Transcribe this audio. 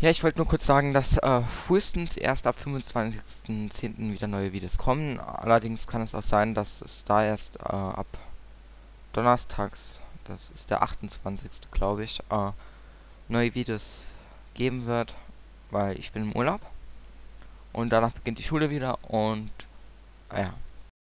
Ja, ich wollte nur kurz sagen, dass äh, frühestens erst ab 25.10. wieder neue Videos kommen. Allerdings kann es auch sein, dass es da erst äh, ab Donnerstags, das ist der 28. glaube ich, äh, neue Videos geben wird, weil ich bin im Urlaub. Und danach beginnt die Schule wieder und ah ja.